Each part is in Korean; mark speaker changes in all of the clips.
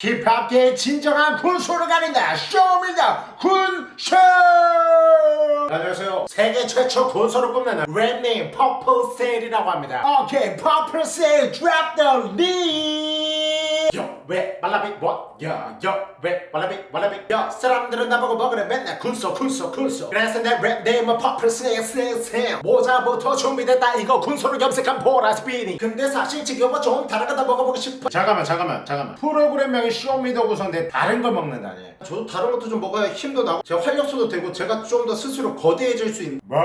Speaker 1: 힙합계의 진정한 군소를 가린다 Show Me The 군소! 안녕하세요. 세계 최초 군소를 뽐내는 rap name 퍼플셀이라고 합니다. 오케이 drop the beat yo 왜 말라비? 뭐야 yo 왜 말라비? 말라비. 야 사람들은 나보고 먹으래 맨날. 군소 군소 군소. 그래서 내 rap name은 퍼플셀 셀셀 모자부터 준비됐다. 이거 군소를 염색한 보라스피니. 근데 사실 지금은 좀 다른 거다 먹어보고 싶어. 잠깐만 잠깐만 잠깐만. 프로그램명이 Show Me The 군소인데 다른 걸 먹는다니. 저도 다른 것도 좀 먹어야 힘도 나고. 제가 활력소도 되고 제가 좀 더 스스로 거대해질 수 있는 뭐?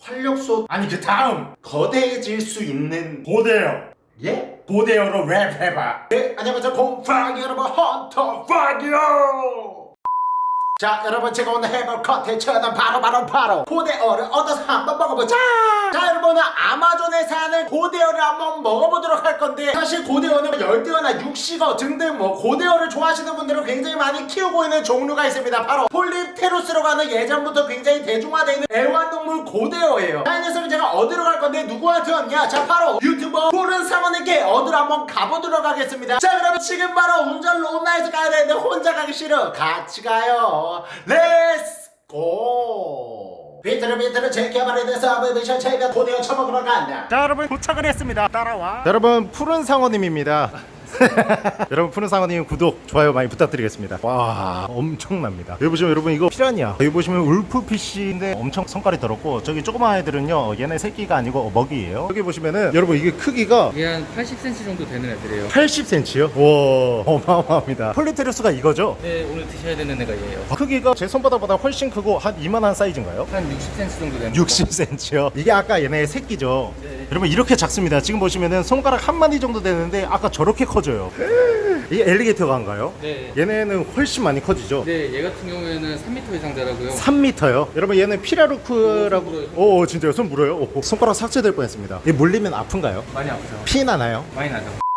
Speaker 1: 활력소? 아니 그 다음. 거대해질 수 있는
Speaker 2: 고대요.
Speaker 1: 예?
Speaker 2: 고대어로 랩해봐.
Speaker 1: 네 안녕하세요. 공팡 여러분 헌터 파이어 자 여러분 제가 오늘 해볼 컨텐츠는 바로 바로 바로. 고대어를 얻어서 한번 먹어보자 자 여러분은 아마존에 사는 고대어를 한번 먹어보도록 할 건데 사실 고대어는 열대어나 육식어 등등 뭐 고대어를 좋아하시는 분들은 굉장히 많이 키우고 있는 종류가 있습니다. 바로 폴립테루스라고 하는 예전부터 굉장히 대중화되어 있는 애완동물 고대어예요. 자 이 녀석을 제가 얻으러 갈 건데 누구한테 왔냐? 자 바로 유튜버 푸른 상어님께 얻으러 한번 가보도록 하겠습니다. 자 그러면 지금 바로 운전 롬나에서 가야 되는데 혼자 가기 싫어. 같이 가요. Let's go 비트를 비트를 제껴버리는 submission 제가 고대어 처먹으러 간다
Speaker 2: 자 여러분 도착을 했습니다. 따라와.
Speaker 3: 여러분 푸른 상어님입니다. 여러분 푸른 상어님 구독 좋아요 많이 부탁드리겠습니다. 와 엄청납니다. 여기 보시면 여러분 이거 피라니아. 여기 보시면 wolf fish인데 엄청 성깔이 더럽고 저기 조그만 애들은요 얘네 새끼가 아니고 먹이에요. 여기 보시면은 여러분 이게 크기가
Speaker 4: 이게 한 80cm 정도 되는 애들이에요.
Speaker 3: 80cm요? 와 어마어마합니다. 폴리테르스가 이거죠?
Speaker 4: 네, 오늘 드셔야 되는 애가 얘예요.
Speaker 3: 크기가 제 손바닥보다 훨씬 크고 한 이만한 사이즈인가요?
Speaker 4: 한 60cm 정도 되는.
Speaker 3: 60cm요. 이게 아까 얘네 새끼죠. 여러분 이렇게 작습니다. 지금 보시면은 손가락 한 마디 정도 되는데 아까 저렇게 커 져요. 이게 alligator gar인가요?
Speaker 4: 네.
Speaker 3: 얘네는 훨씬 많이 커지죠.
Speaker 4: 네, 얘 같은 경우에는 3m 이상 자라고요.
Speaker 3: 3m요. 여러분 얘는 피라루크라고.
Speaker 4: 오,
Speaker 3: 진짜요? 손 물어요? 오, 손가락 삭제될 뻔했습니다. 이 물리면 아픈가요?
Speaker 4: 많이 아프죠.
Speaker 3: 피 나나요?
Speaker 4: 많이 나죠.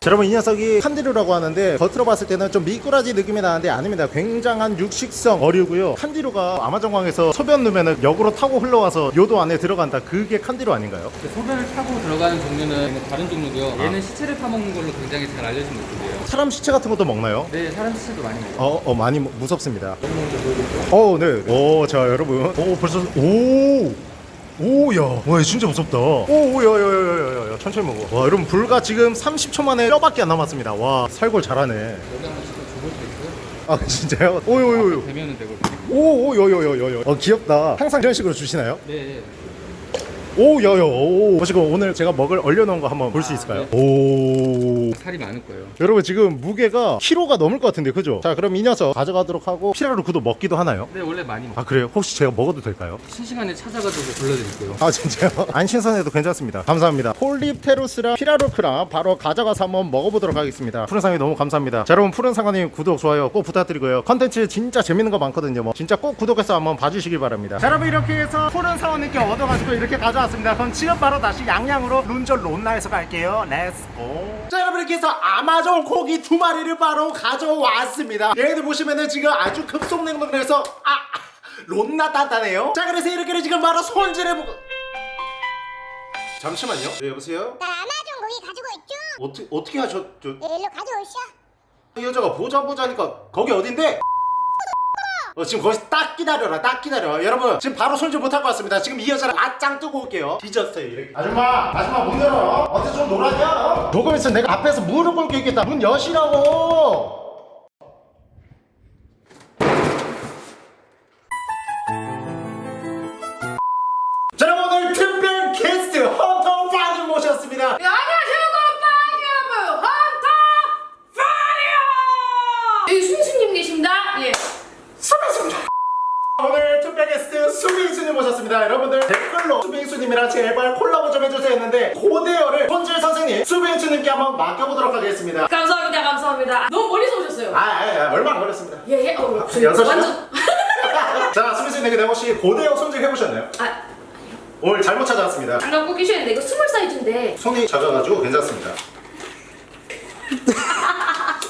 Speaker 3: 자, 여러분 이 녀석이 칸디루라고 하는데 겉으로 봤을 때는 좀 미꾸라지 느낌이 나는데 아닙니다. 굉장한 육식성 어류고요. 칸디루가 아마존강에서 소변 누면은 역으로 타고 흘러와서 요도 안에 들어간다. 그게 칸디루 아닌가요?
Speaker 4: 근데 소변을 타고 들어가는 종류는 다른 종류고요. 얘는 시체를 파먹는 걸로 굉장히 잘 알려진 느낌이에요.
Speaker 3: 사람 시체 같은 것도 먹나요?
Speaker 4: 네, 사람 시체도 많이 먹어요.
Speaker 3: 어, 어 많이 무- 무섭습니다. 어, 네. 오, 자, 여러분. 오, 벌써 오. 오, 야. 와, 진짜 무섭다. 오, 오, 야, 야, 야, 야, 야, 야. 천천히 먹어. 와, 여러분, 불과 지금 30초 만에 뼈밖에 안 남았습니다. 와, 발골 잘하네. 아, 진짜요? 오, 오, 오, 오.
Speaker 4: 되면은 되고.
Speaker 3: 오, 오, 요, 요, 요, 요, 요. 어, 귀엽다. 항상 이런 식으로 주시나요?
Speaker 4: 네,
Speaker 3: 오, 야, 야, 오. 지금 오늘 제가 먹을 얼려놓은 거 한번 볼 수 있을까요? 오.
Speaker 4: 살이 많을 거예요.
Speaker 3: 여러분, 지금 무게가 키로가 넘을 것 같은데, 그죠? 자, 그럼 이 녀석 가져가도록 하고, 피라루쿠도 먹기도 하나요?
Speaker 4: 네, 원래 많이 먹어요.
Speaker 3: 아, 그래요? 혹시 제가 먹어도 될까요?
Speaker 4: 실시간에 찾아가지고 불러드릴게요.
Speaker 3: 아 진짜요? 안 신선해도 괜찮습니다 감사합니다 폴립테루스랑 피라루크랑 바로 가져가서 한번 먹어보도록 하겠습니다 푸른상이 너무 감사합니다 자 여러분 푸른상어님 구독 좋아요 꼭 부탁드리고요 컨텐츠 진짜 재밌는 거 많거든요 뭐 진짜 꼭 구독해서 한번 봐주시길 바랍니다
Speaker 2: 자 여러분 이렇게 해서 푸른상어님께 얻어가지고 이렇게 가져왔 습니다 그럼 지금 바로 다시 양양으로 룬절 론나에서 갈게요 Let's go
Speaker 1: 자 여러분 이렇게 해서 아마존 고기 두 마리를 바로 가져왔습니다 얘네들 보시면은 지금 아주 급속냉동해서 아 론나 단단해요 자 그래서 이렇게 지금 바로 손질해보고 잠시만요 네 여보세요?
Speaker 5: 나 아마존 고기 가지고 있죠?
Speaker 1: 어떻게 어떻게 하셨죠?
Speaker 5: 네, 일로 가져오셔.
Speaker 1: 이 여자가 보자 보자니까 거기 어딘데? 어 지금 거기서 딱 기다려라 딱 기다려. 여러분 지금 바로 손질 못할 것 같습니다. 지금 이 여자를 맞짱 뜨고 올게요. 뒤졌어요 이렇게. 아줌마 아줌마 문 열어. 어때 좀 놀았냐? 어? 조금 있으면 내가 앞에서 무릎 꿇고 있겠다. 문 여시라고 여러분들 댓글로 수빈수님이랑 제발 콜라보 좀 해주세요 했는데 고대어를 손질 선생님 수빈수님께 한번 맡겨보도록 하겠습니다.
Speaker 6: 감사합니다, 감사합니다. 너무 멀리서 오셨어요.
Speaker 1: 아, 아, 아 얼마 안 걸렸습니다.
Speaker 6: 예, 예. 어, 저희
Speaker 1: 여섯 시간?
Speaker 6: 완전.
Speaker 1: 자, 수빈수님 근데 혹시 고대어 손질 해보셨나요?
Speaker 6: 아,
Speaker 1: 오늘 잘못 찾아왔습니다.
Speaker 6: 안 갖고 계시는데 이거 small 사이즈인데.
Speaker 1: 손이 작아가지고 괜찮습니다.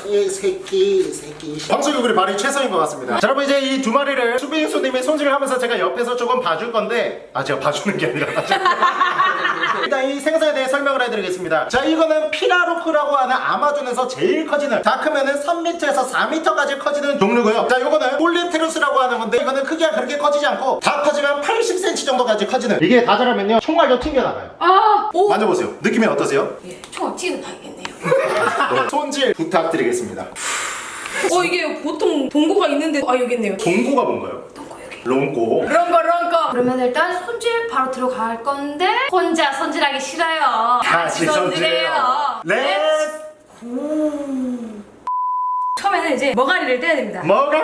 Speaker 1: 이 새끼, 이 새끼. 방송국이 발이 최선인 것 같습니다. 자, 여러분 이제 이 두 마리를 수빈수님이 손질을 하면서 제가 옆에서 조금 봐줄 건데, 아 제가 봐주는 게 아니라 일단 이 생선에 대해 설명을 해드리겠습니다 자 이거는 피라로크라고 하는 아마존에서 제일 커지는 다 크면은 3m에서 4m까지 커지는 종류고요 자 이거는 폴리테루스라고 하는 건데 이거는 크기가 그렇게 커지지 않고 다 커지면 80cm 정도까지 커지는 이게 다 자라면요 총알도 튕겨나가요
Speaker 6: 아, 오.
Speaker 1: 만져보세요 느낌이 어떠세요?
Speaker 6: 예, 총알 튀는 타이겠네요.
Speaker 1: 손질 부탁드리겠습니다
Speaker 6: 어, 이게 보통 동고가 있는데 아 여기 있네요.
Speaker 1: 동고가 뭔가요?
Speaker 6: 동고 여기.
Speaker 1: 롱고
Speaker 6: 런거 런거. 그러면 일단 손질 바로 들어갈 건데 혼자 손질하기 싫어요.
Speaker 1: 같이 손질해요 Let's
Speaker 6: 처음에는 이제 머가리를 떼야 됩니다.
Speaker 1: 머가리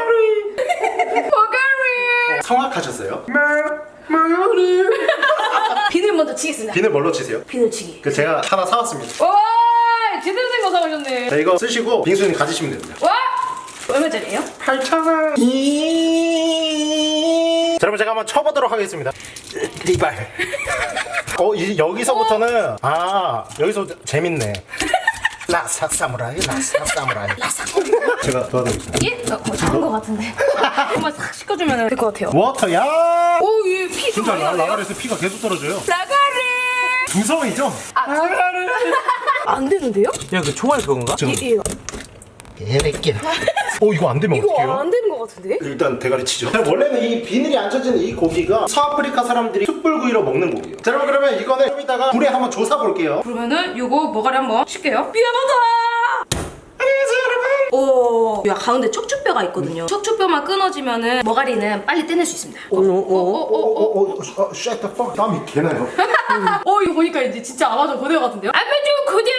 Speaker 6: 머가리.
Speaker 1: 성악하셨어요?
Speaker 6: 비늘 먼저 치겠습니다.
Speaker 1: 비늘 뭘로 치세요?
Speaker 6: 비늘 치기.
Speaker 1: 그 제가 하나 사왔습니다
Speaker 6: 와, 제대로 된거 사오셨네.
Speaker 1: 자 이거 쓰시고 빙수님 가지시면 됩니다
Speaker 6: 와, 얼마짜리예요?
Speaker 1: 8,000원 자 여러분 제가 한번 쳐보도록 하겠습니다 리발 어 이, 여기서부터는 아 여기서 재밌네 라삭 사무라이 라삭 사무라이 라삭 제가 도와드리겠습니다
Speaker 6: 예? 어, 뭐 작은 거 같은데. 한번 싹 씻어주면 될 것 같아요.
Speaker 1: 워터야
Speaker 6: 오, 얘 피.
Speaker 1: 진짜 라. 라가리에서 피가 계속 떨어져요
Speaker 6: 라가리.
Speaker 1: 두성이죠?
Speaker 6: 안 되는데요?
Speaker 4: 야, 그 총알 그건가?
Speaker 1: 지금
Speaker 6: 예, 예.
Speaker 1: 개새끼야 어 이거 안 되면
Speaker 6: 이거
Speaker 1: 어떡해요?
Speaker 6: 안 되는 거 같은데?
Speaker 1: 일단 대가리 치죠. 원래는 이 비늘이 안 쳐지는 이 고기가 서아프리카 사람들이 숯불구이로 먹는 고기예요. 자, 여러분 그러면 이거는 좀 이따가 불에 한번 조사 볼게요.
Speaker 6: 그러면은 요거 머가리 한번 쉴게요. 미안하다.
Speaker 1: 안녕하세요, 여러분.
Speaker 6: 오, 야 가운데 척추뼈가 있거든요. 척추뼈만 끊어지면은 머가리는 빨리 떼낼 수 있습니다. 오, 오, 오, 오, 오.
Speaker 1: 오, 오, 어, shut the fuck. 땀이 개나요.
Speaker 6: 어, 이거 보니까 이제 진짜 아마존 고대어 같은데요? 아마존 고대어.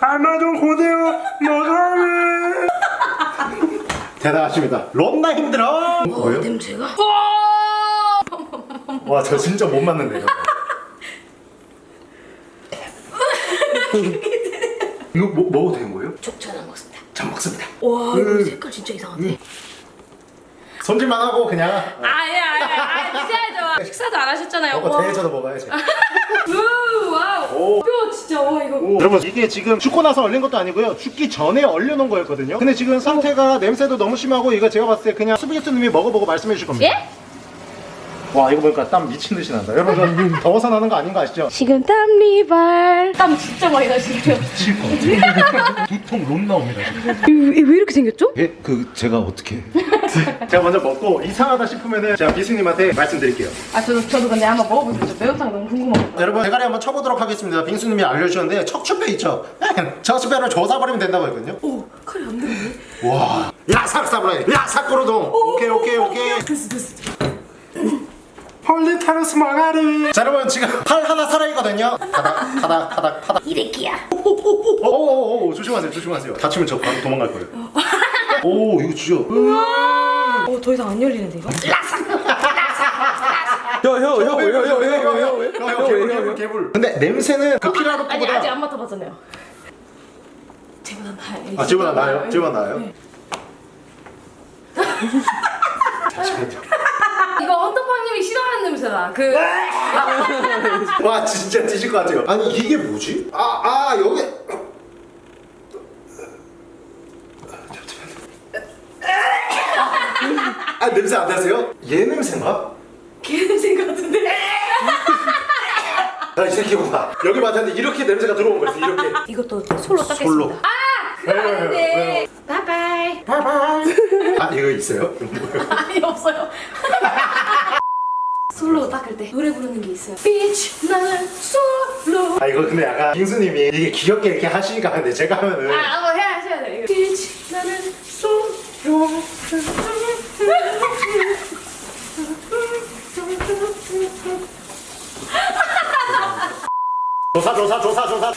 Speaker 1: 아마존 고대요 머가리. 대단하십니다. 런나 힘들어. 뭐예요?
Speaker 6: 냄새가. 와.
Speaker 1: 와, 저 진짜 못 맞는데요. 이거 뭐, 먹어도 되는 거예요?
Speaker 6: 족전 안 먹습니다.
Speaker 1: 잘 먹습니다.
Speaker 6: 와, 이거 색깔 진짜 이상한데.
Speaker 1: 손질만 하고 그냥
Speaker 6: 아예 아예 아예. 식사도 안 하셨잖아요.
Speaker 1: 먹어
Speaker 6: 와.
Speaker 1: 대해서도 먹어야지.
Speaker 6: 우, 와우.
Speaker 1: 오.
Speaker 6: 뼈 진짜 와 이거.
Speaker 1: 여러분 이게 지금 죽고 나서 얼린 것도 아니고요 죽기 전에 얼려놓은 거였거든요 근데 지금 상태가 냄새도 너무 심하고 이거 제가 봤을 때 그냥 수비게스님이 먹어보고 말씀해 주실 겁니다
Speaker 6: 예?
Speaker 1: 와 이거 보니까 땀 미친 듯이 난다 여러분 저 더워서 나는 거 아닌 거 아시죠?
Speaker 6: 지금 땀 리발. 땀 진짜 많이 나시네요.
Speaker 1: 미칠 것 같아 두통 론 나옵니다 지금
Speaker 6: 왜 이렇게 생겼죠?
Speaker 1: 예? 그 제가 어떻게 제가 먼저 먹고 이상하다 싶으면은 제가 비수님한테 말씀드릴게요
Speaker 6: 아 저도 저도 근데 한번 먹어보고 싶어요. 매운탕 너무 궁금하거든요.
Speaker 1: 여러분 대가리 한번 쳐보도록 하겠습니다 빙수님이 알려주셨는데 척추뼈 있죠? 척추뼈를 조사버리면 된다고 했거든요
Speaker 6: 오 칼이 안 되네.
Speaker 1: 와 야삭 사무라이 야삭 고르동 오케이 오케이 오케이
Speaker 6: 됐어 됐어.
Speaker 1: 폴리타르스 망아리 자 여러분 지금 팔 하나 살아있거든요 타닥 타닥 타닥 타닥
Speaker 6: 이래끼야.
Speaker 1: 오오오 조심하세요 조심하세요 다치면 저 바로 도망갈 거예요 오 이거 주죠
Speaker 6: 어더 이상 안 열리는데 이거?
Speaker 1: 개불 개불 개불 근데 냄새는 그
Speaker 6: 아니
Speaker 1: 피라로크보다
Speaker 6: 아직 안 맡아봤잖아요. 쟤보다 나아요.
Speaker 1: 아 지보다 나아요? 지보다 나아요?
Speaker 6: 이거 헌터팡님이 싫어하는 냄새다. 그
Speaker 1: 와 진짜 뒤질 것 같아요 아니 이게 뭐지? 아아 여기 아 냄새 안 나세요? 얘 냄새인가?
Speaker 6: 개 냄새 같은데.
Speaker 1: 야이 새끼구나 여기 맞았는데 이렇게 냄새가 들어온 거였어 이렇게
Speaker 6: 이것도 솔로 닦겠습니다.
Speaker 1: 솔로.
Speaker 6: 아!
Speaker 1: 왜요,
Speaker 6: 아닌데. 바이바이.
Speaker 1: 아 이거 있어요?
Speaker 6: 아니 없어요. 솔로 닦을 때 노래 부르는 게 있어요. 비치 나는 솔로.
Speaker 1: 아 이거 근데 약간 빙수님이 이게 귀엽게 이렇게 하시니까 근데 제가 하면은
Speaker 6: 아 한번 해야 하셔야 돼요. 비치 나는 솔로.
Speaker 1: 조사 조사 조사 조사.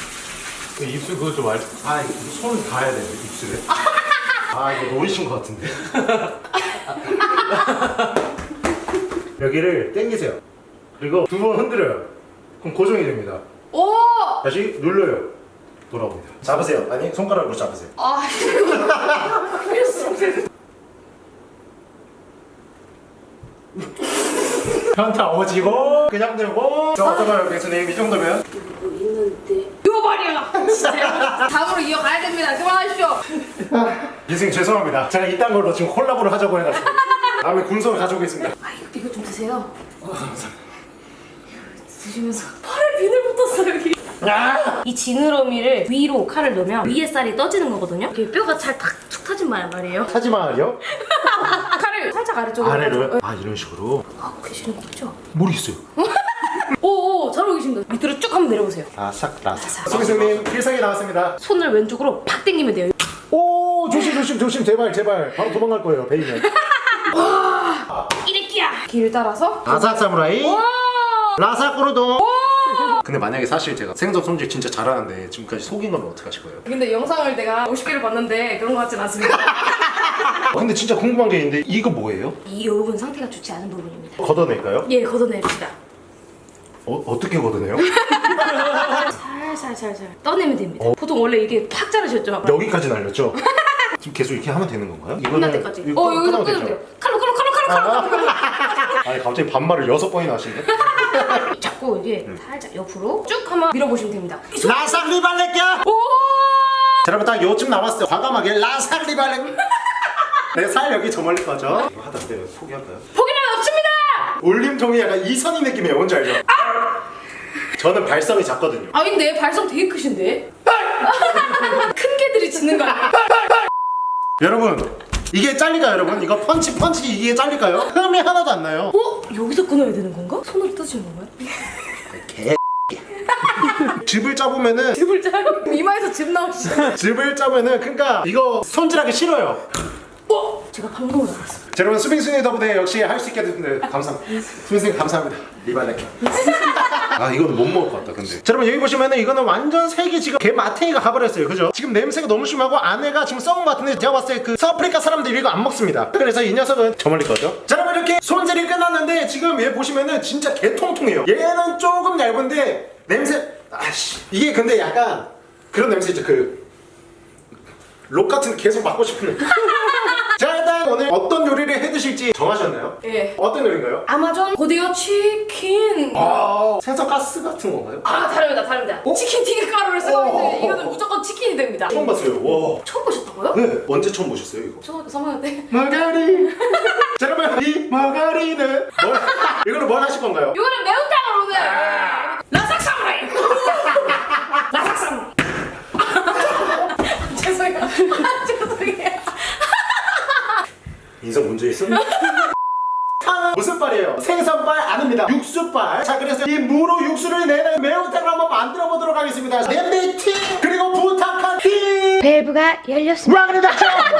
Speaker 2: 그 입술 그거 좀 알. 아, 이거 손을 닿아야 돼 입술에.
Speaker 1: 아 이거 노리신 것 같은데. 여기를 당기세요. 그리고 두 번 흔들어요. 그럼 고정이 됩니다.
Speaker 6: 오.
Speaker 1: 다시 눌러요. 돌아옵니다. 잡으세요. 아니 손가락으로 잡으세요.
Speaker 6: 아
Speaker 1: 현타 오지고 그냥 들고 저 어떤가요 백수님 이 정도면.
Speaker 6: 진짜. 다음으로 이어가야 됩니다. 그만하십시오.
Speaker 1: 이승 죄송합니다 제가 이딴 걸로 지금 콜라보를 하자고 해가지고 다음에 군소를 가져오겠습니다
Speaker 6: 아 이거, 이거 좀 드세요. 드세요. 드시면서 팔에 비늘 붙었어 여기. 이 지느러미를 위로 칼을 넣으면 위에 살이 떠지는 거거든요. 이게 뼈가 잘탁툭 터진 말 말이에요.
Speaker 1: 하지마요?
Speaker 6: 칼을 살짝 아래쪽으로.
Speaker 1: 아래로? 아 이런 식으로?
Speaker 6: 하고 계시는 거죠?
Speaker 1: 모르겠어요.
Speaker 6: 오신다. 밑으로 쭉 한번 내려보세요.
Speaker 1: 아삭 라삭.
Speaker 6: 라삭.
Speaker 1: 수민수님 필살기 나왔습니다.
Speaker 6: 손을 왼쪽으로 팍 당기면 돼요.
Speaker 1: 오 조심 조심 조심 제발 제발 바로 도망갈 거예요 베이면.
Speaker 6: 이래끼야. 길 따라서.
Speaker 1: 아삭 사무라이.
Speaker 6: 와.
Speaker 1: 라삭으로도. 근데 만약에 사실 제가 생선 손질 진짜 잘하는데 지금까지 속인 거면 어떡하실 거예요?
Speaker 6: 근데 영상을 내가 50개를 봤는데 그런 것 같진 않습니다.
Speaker 1: 아, 근데 진짜 궁금한 게 있는데 이거 뭐예요?
Speaker 6: 이 부분 상태가 좋지 않은 부분입니다.
Speaker 1: 걷어낼까요?
Speaker 6: 예, 걷어냅시다.
Speaker 1: 어, 어떻게 걷어내요?
Speaker 6: 살살살살 떠내면 됩니다. 보통 원래 이게 팍 자르셨죠?
Speaker 1: 여기까지 날렸죠? 지금 계속 이렇게 하면 되는 건가요?
Speaker 6: 끝날 때까지. 어, 여기서
Speaker 1: 끊어도
Speaker 6: 끊으면? 돼요. 칼로 칼로 칼로 칼로 칼로 칼로.
Speaker 1: 아니 갑자기 반말을 여섯 번이나 하시네
Speaker 6: 자꾸 이게 살짝 옆으로 쭉 한번 밀어보시면 됩니다.
Speaker 1: 라삭 리 발레끼야!
Speaker 6: 오!
Speaker 1: 자, 여러분 딱 요쯤 남았어요 과감하게 라삭 리 발레 내살 여기 저 멀리 거죠? 이거 하다 때 포기할까요?
Speaker 6: 포기는 없습니다.
Speaker 1: 올림통이 약간 이선희 느낌이에요 뭔지 알죠? 저는 발성이 작거든요
Speaker 6: 아 근데 발성 되게 크신데? 큰 개들이 짖는 거 아니야?
Speaker 1: 여러분 이게 잘릴까요 여러분? 이거 펀치 펀치 이게 잘릴까요? 흠이 하나도 안 나요
Speaker 6: 어? 여기서 끊어야 되는 건가? 손으로 떠지는 건가요?
Speaker 1: 즙을 짜보면은
Speaker 6: 즙을 짜요? 이마에서 즙 나오시죠?
Speaker 1: 즙을 짜면은 그러니까 이거 손질하기 싫어요
Speaker 6: 어? 제가 방금을 알았어.
Speaker 1: 자, 여러분 수빈순이 덕분에 역시 할 수 있게 됐는데 감사합니다. 수빈순이 감사합니다. 리발레케. 아 이거는 못 먹을 것 같다 근데. 자, 여러분 여기 보시면은 이거는 완전 색이 지금 개 마탱이가 가버렸어요. 그죠? 지금 냄새가 너무 심하고 안에가 지금 썩은 것 같은데 제가 봤을 때 그 서아프리카 사람들이 이거 안 먹습니다. 그래서 이 녀석은 저 멀리 거죠? 자 여러분 이렇게 손질이 끝났는데 지금 얘 보시면은 진짜 개통통해요. 얘는 조금 얇은데 냄새 아씨. 이게 근데 약간 그런 냄새 있죠. 그 록 같은 계속 맡고 싶은 오늘 어떤 요리를 해 드실지 정하셨나요?
Speaker 6: 예.
Speaker 1: 어떤 요리인가요?
Speaker 6: 아마존 고대어 치킨.
Speaker 1: 아 생선 가스 같은 건가요?
Speaker 6: 아 다릅니다 다릅니다. 치킨 튀김 가루를 쓰고
Speaker 1: 어.
Speaker 6: 있는데 이거는 무조건 치킨이 됩니다.
Speaker 1: 처음 봤어요 와
Speaker 6: 처음 보셨다고요?
Speaker 1: 네, 언제 처음 보셨어요 이거?
Speaker 6: 초등학교 3학년 때.
Speaker 1: 마가리 자 여러분 이 마가리는 뭘 이거는 뭘 하실 건가요?
Speaker 6: 이거는 매운탕으로 오늘 라삭 사무라이. 라삭 사무라이. 죄송해요. 아, 죄송해요.
Speaker 1: 인성 문제 있어? 무슨 빨이에요? 생선빨 아닙니다 육수빨 자 그래서 이 무로 육수를 내는 매운탕을 한번 만들어 보도록 하겠습니다 냄비 팀 그리고 부탁한 팀
Speaker 5: 밸브가 열렸습니다.
Speaker 1: 와그레다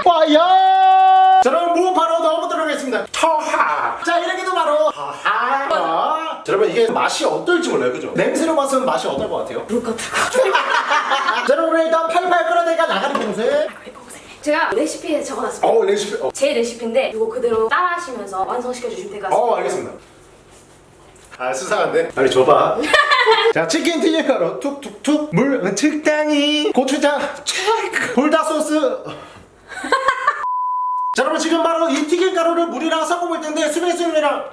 Speaker 1: 와요 자 여러분 무 바로 넣어보도록 하겠습니다 터하 자 이렇게도 바로 터하 자 여러분 이게 맛이 어떨지 몰라요 그죠? 냄새로 봐서는 맛이 어떨 것 같아요?
Speaker 6: 그럴 것 같아요.
Speaker 1: 자 여러분 일단 팔팔 끓어내니까 나가리 봉쇄
Speaker 6: 제가 레시피에 적어놨습니다.
Speaker 1: 어 레시피 어,
Speaker 6: 제 레시피인데 이거 그대로 따라하시면서 완성시켜 주시면 될 것 같습니다.
Speaker 1: 어 알겠습니다 아 수상한데? 빨리 줘봐 자 치킨 튀김가루 툭툭툭 물 적당히 고추장 촥 불닭 소스 자 여러분 지금 바로 이 튀김가루를 물이랑 섞어볼 텐데 수빈수님이랑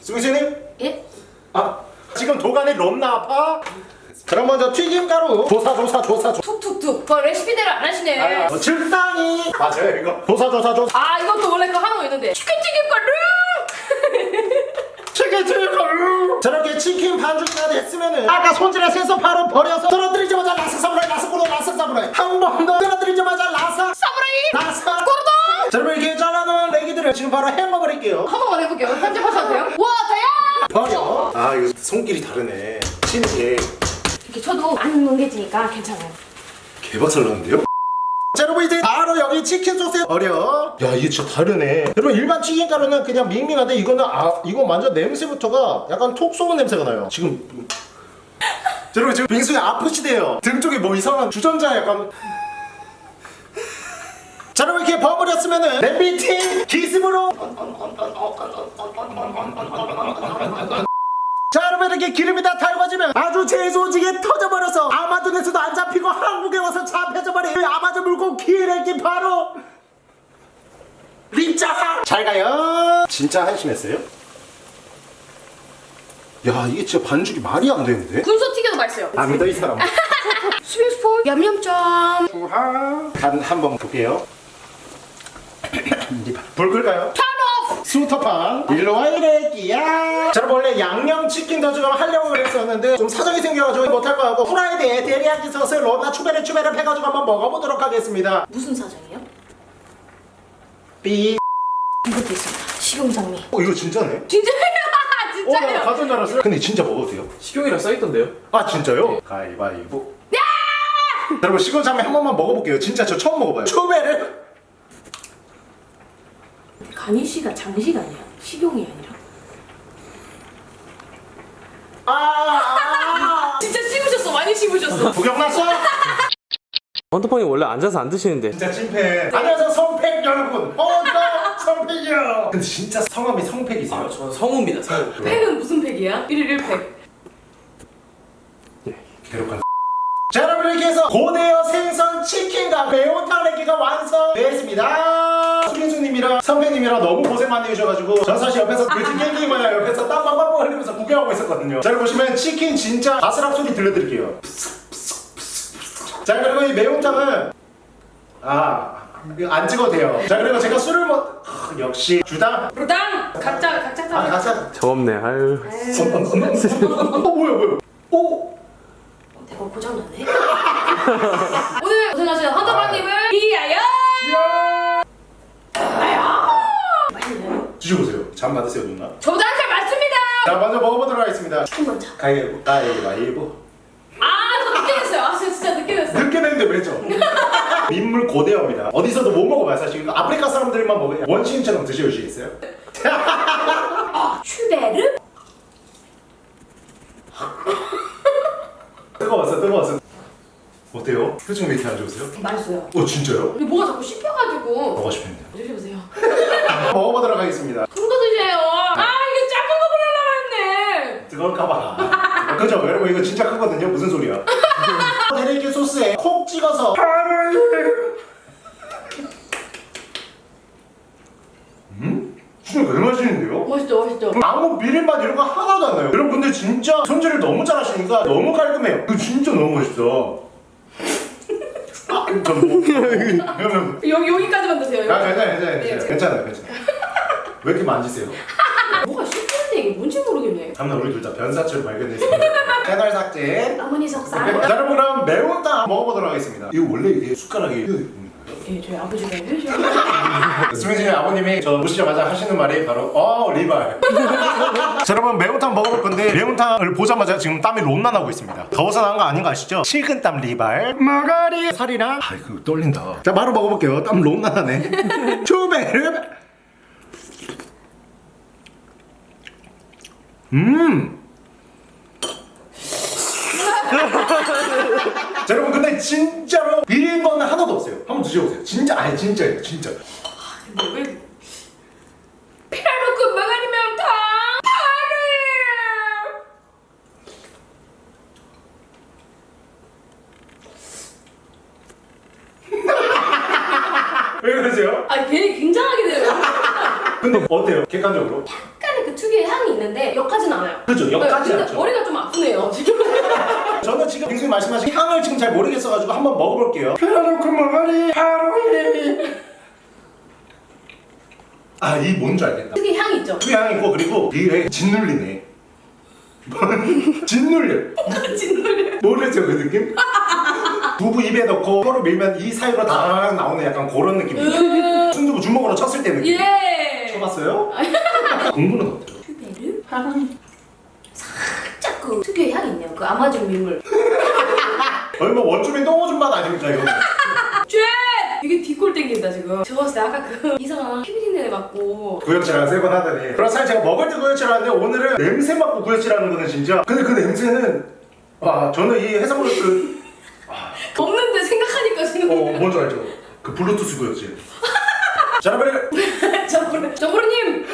Speaker 1: 수빈수님
Speaker 6: 예?
Speaker 1: 아 지금 도가니 롬나 아파? 자 그럼 먼저 튀김가루 조사 조사 조사 조사
Speaker 6: 툭툭툭. 그 레시피대로 안 하시네.
Speaker 1: 어, 적당히 맞아요 이거 조사 조사 조사
Speaker 6: 아 이것도 원래 그 하는 거 있는데 치킨 튀김가루.
Speaker 1: 치킨 튀김가루 저렇게 치킨 반죽가 됐으면은 아까 손질한 생선 바로 버려서 떨어뜨리자마자 라삭 사무라이 라삭 고로 라삭 사무라이 한 번 더 떨어뜨리자마자 라삭
Speaker 6: 사무라이.
Speaker 1: 라삭 고르도 자 여러분 이렇게 잘라놓은 레기들을 지금 바로 헹궈버릴게요
Speaker 6: 한 번만 해볼게요. 편집하셔도 돼요? 와 다야.
Speaker 1: 버려 아 이거 손길이 다르네 게
Speaker 6: 이렇게 쳐도 안 뭉개지니까 괜찮아요.
Speaker 1: 개박살 나는데요? 자 여러분 이제 바로 여기 치킨 소스에 버려. 야 이게 진짜 다르네. 여러분 일반 튀김가루는 그냥 밍밍한데 이거는 아 이거 완전 냄새부터가 약간 톡 쏘는 냄새가 나요. 지금. 자, 여러분 지금 빙수이 아프시대요. 등 쪽에 뭐 이상한 주전자 약간. 자 여러분 이렇게 버무렸으면은 냄비팀 기습으로 자 여러분 이렇게 기름이 다 달궈지면 아주 재소지게 터져버려서 아마존에서도 안 잡히고 한국에 와서 잡혀져버린 그 아마존 물고 기레기 바로 림짜 잘 가요 진짜 한심했어요? 야 이게 진짜 반죽이 말이 안 되는데
Speaker 6: 군소 튀겨도 맛있어요.
Speaker 1: 안 믿어 이 사람
Speaker 6: 스윙스포 얌얌점.
Speaker 1: 간 한번 볼게요 불 끌까요?
Speaker 6: Turn off.
Speaker 1: 스무터팡 일로 와 이래끼야 자 여러분 원래 양념치킨 더즈가 하려고 그랬었는데 좀 사정이 생겨가지고 못할 거 같고 후라이드에 데리야끼 소스 로나 추베르 추베르 해가지고 한번 먹어보도록 하겠습니다
Speaker 6: 무슨 사정이요?
Speaker 1: 삐
Speaker 6: 이것도 있습니다. 식용장미.
Speaker 7: 어 이거 진짜네
Speaker 6: 진짜요? 진짜요?
Speaker 7: 가전 줄 알았어요 근데 진짜 먹어도 돼요?
Speaker 8: 식용이라 써있던데요?
Speaker 7: 아 진짜요? 가위바위보 여러분 시금장미 한 번만 먹어볼게요 진짜 저 처음 먹어봐요
Speaker 1: 추베르
Speaker 6: 간이 씨가 장식 아니야? 식용이 아니라.
Speaker 1: 아,
Speaker 6: 진짜 씹으셨어. 많이 씹으셨어.
Speaker 1: 구경 났어?
Speaker 8: 원터폰이 원래 앉아서 안 드시는데
Speaker 7: 진짜 찐팬
Speaker 1: 안녕하세요 성팩 여러분 어나 성팩이요
Speaker 7: 근데 진짜 성함이 성팩이세요?
Speaker 8: 저는 성우입니다 성우
Speaker 6: 팩은 무슨 팩이야? 1일 1팩.
Speaker 7: 괴롭한
Speaker 1: 자 여러분 이렇게 해서 고대어 생선 치킨과 매운탕 레기가 완성되었습니다 수민수님이랑 선배님이랑 너무 고생 많이 해주셔가지고 전 사실 옆에서 그지 깽깽이만 옆에서 땀 빵빵 흘리면서 구경하고 있었거든요. 자 보시면 치킨 진짜 바스락 소리 들려드릴게요. 자 그리고 이 매운탕은 아... 안 찍어도 돼요. 자 그리고 제가 술을 먹... 아, 역시 주당.
Speaker 6: 부당! 각자 각자
Speaker 1: 아 가자.
Speaker 8: 저 없네. 아유.
Speaker 1: 어 뭐야 뭐야. 오!
Speaker 6: 대박 고장났네. 오늘 고생하신 헌터방님을 위하여! 맛있네요.
Speaker 7: 드셔보세요 잠 받으세요 누나
Speaker 6: 저도 한살 맞습니다!
Speaker 1: 자 먼저 먹어보도록 하겠습니다
Speaker 6: 치킨 먼저.
Speaker 1: 가위바위보 가위바위보
Speaker 6: 아, 저 늦게 됐어요. 아, 진짜 늦게 됐어요.
Speaker 1: 늦게 됐는데 왜죠? 민물 고대어입니다. 어디서도 못 먹어봐요 사실. 이거 아프리카 사람들만 먹어요. 원시인처럼 드셔주시겠어요?
Speaker 6: 슈베르?
Speaker 1: 뜨거웠어 뜨거웠어. 어때요? 표정 왜 이렇게 안 좋으세요?
Speaker 6: 맛있어요.
Speaker 1: 어 진짜요?
Speaker 6: 근데 뭐가 자꾸 씹혀가지고.
Speaker 1: 먹고 싶은데.
Speaker 6: 드셔보세요.
Speaker 1: 먹어보도록 하겠습니다.
Speaker 6: 큰거 드세요. 아, 이게 작은 거 보내려고 했네.
Speaker 1: 뜨거울까봐. 그죠? 여러분 이거 진짜 크거든요. 무슨 소리야? 데리기 소스에 콕 찍어서. 음? 진짜 왜 맛있는데요?
Speaker 6: 맛있죠, 맛있죠.
Speaker 1: 아무 비린맛 이런 거 하나도 안 나요. 여러분 근데 진짜 손질을 너무 잘하시니까 너무 깔끔해요. 이거 진짜 너무 맛있다. 아, 좀 뭐,
Speaker 6: 여기, 여기까지만 드세요.
Speaker 1: 아
Speaker 6: 여기.
Speaker 1: 괜찮아요, 괜찮아요,
Speaker 6: 네,
Speaker 1: 괜찮아요,
Speaker 6: 제가-
Speaker 1: 괜찮아요, 괜찮아요. 왜 이렇게 만지세요?
Speaker 6: 뭐가 씹히는데 이게 뭔지 모르겠네.
Speaker 1: 다음날 우리 둘 다 변사체로 발견됐습니다. 채널 삭제.
Speaker 6: 어머니 속상.
Speaker 1: 자, 여러분 그럼 매운탕 먹어보도록 하겠습니다. 이거 원래 이게 숟가락이? 예,
Speaker 6: 저희 아버지가 해주셔서.
Speaker 1: 수민씨 아버님이 저 오시자마자 하시는 말이 바로 어 리발 자 여러분 매운탕 먹어볼 건데 매운탕을 보자마자 지금 땀이 론나 나고 있습니다 더워서 나온 거 아닌 거 아시죠? 식은땀 리발 마가리 살이랑 아 이거 떨린다 자 바로 먹어볼게요 땀 론나 나네 초베르 음 자, 여러분 근데 진짜로 비린 거는 하나도 없어요 한번 드셔보세요 진짜 아니 진짜예요 진짜
Speaker 6: 근데 왜. 피라노크 마가리 명탕! 파리!
Speaker 1: 왜 그러세요?
Speaker 6: 아, 괜히 굉장하게 돼요.
Speaker 1: 근데 어때요? 객관적으로?
Speaker 6: 특유의 향이 있는데 역하진 않아요.
Speaker 1: 그죠? 역하지
Speaker 6: 네, 근데
Speaker 1: 않죠.
Speaker 6: 머리가 좀 아프네요, 지금.
Speaker 1: 저는 지금 빙수님 말씀하신 향을 지금 잘 모르겠어가지고 한번 먹어볼게요 피라노크 마가리 하루이 아 이 뭔지 알겠다
Speaker 6: 특유의 향이 있죠?
Speaker 1: 그 향이 있고 그리고 이에 짓눌리네 짓눌려
Speaker 6: 진노래.
Speaker 1: 모르죠 그 느낌? 두부 입에 넣고 혀로 밀면 이 사이로 다라락 나오는 약간 그런 느낌이에요 순두부 주먹으로 쳤을 때 느낌
Speaker 6: 예!
Speaker 1: 쳐봤어요? 공부는 어때요?
Speaker 6: 슈베르? 살짝 그 특유의 향이 있네요. 그 아마존 민물.
Speaker 1: 뭐 원주민 똥오줌 맛 아닙니까 이거
Speaker 6: shit! 이게 뒷골 땡긴다 지금. 저 봤을 때 아까 그 이상한 피비린내 맡고
Speaker 1: 구역질 한 세 번 하더니 그럼 사실 제가 먹을 때 구역질 하는데 오늘은 냄새 맡고 구역질 하는 거는 진짜 근데 그 냄새는 와 저는 이 해산물 그
Speaker 6: 없는데 생각하니까 지금.
Speaker 1: 어, 뭔지 알죠? 그 블루투스 구역질 자 여러분
Speaker 6: 정보르, 정보르님!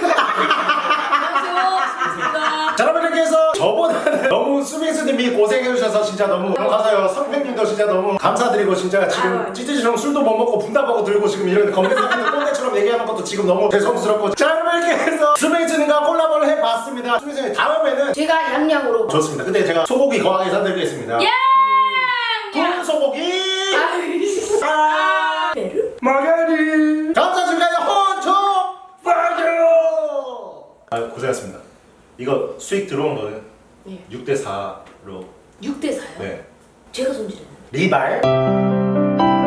Speaker 1: 저보다는 너무 수빈수님이 고생해주셔서 진짜 너무 감사해요. 선생님도 진짜 너무 감사드리고 진짜 지금. 찌찌처럼 술도 못 먹고 분다보고 들고 지금 이런 건배사기는 꼰대처럼 얘기하는 것도 지금 너무 죄송스럽고 이렇게 해서 수빈수님과 콜라보를 해봤습니다. 수빈수님 다음에는
Speaker 6: 제가 양양으로.
Speaker 1: 좋습니다. 근데 제가 소고기 거하게 사드리겠습니다.
Speaker 6: 예!
Speaker 1: 군 소고기. 아
Speaker 6: 베르?
Speaker 1: 마가리! 감사합니다 혼초! 파이어 이거 수익 들어온 거는
Speaker 6: 네.
Speaker 1: 6대 4로
Speaker 6: 6대 4요?
Speaker 1: 네.
Speaker 6: 제가 손질했는데.
Speaker 1: 리발.